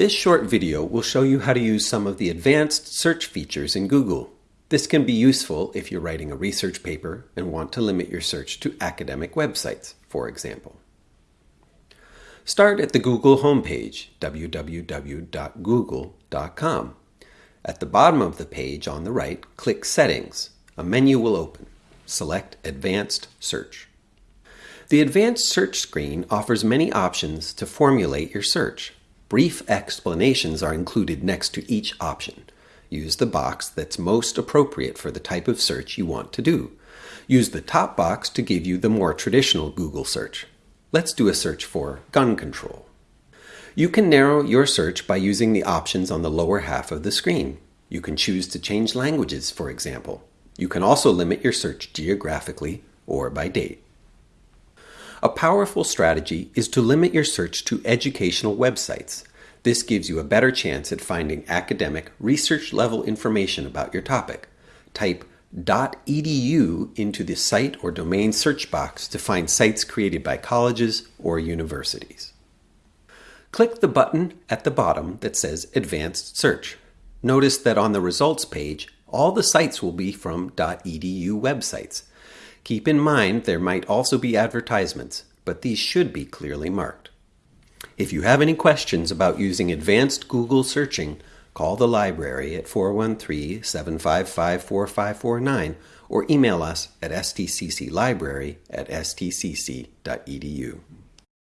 This short video will show you how to use some of the advanced search features in Google. This can be useful if you're writing a research paper and want to limit your search to academic websites, for example. Start at the Google homepage, www.google.com. At the bottom of the page on the right, click Settings. A menu will open. Select Advanced Search. The Advanced Search screen offers many options to formulate your search. Brief explanations are included next to each option. Use the box that's most appropriate for the type of search you want to do. Use the top box to give you the more traditional Google search. Let's do a search for gun control. You can narrow your search by using the options on the lower half of the screen. You can choose to change languages, for example. You can also limit your search geographically or by date. A powerful strategy is to limit your search to educational websites. This gives you a better chance at finding academic, research level information about your topic. Type .edu into the site or domain search box to find sites created by colleges or universities. Click the button at the bottom that says Advanced Search. Notice that on the results page, all the sites will be from .edu websites. Keep in mind there might also be advertisements, but these should be clearly marked. If you have any questions about using advanced Google searching, call the library at 413 755 4549 or email us at stcclibrary at stcc.edu.